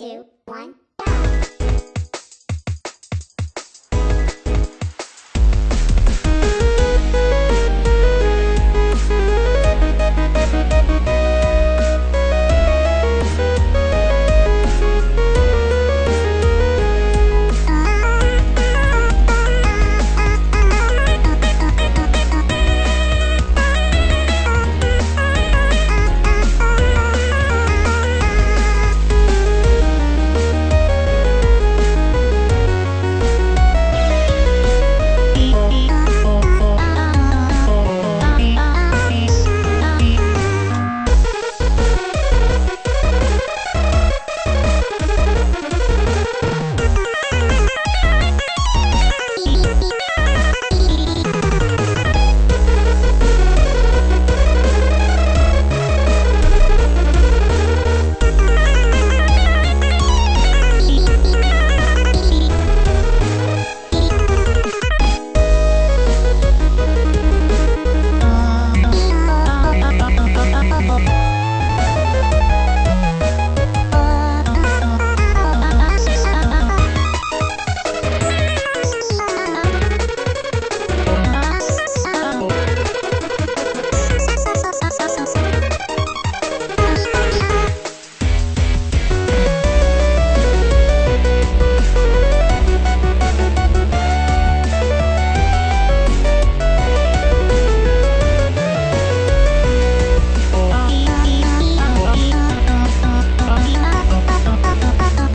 two, one.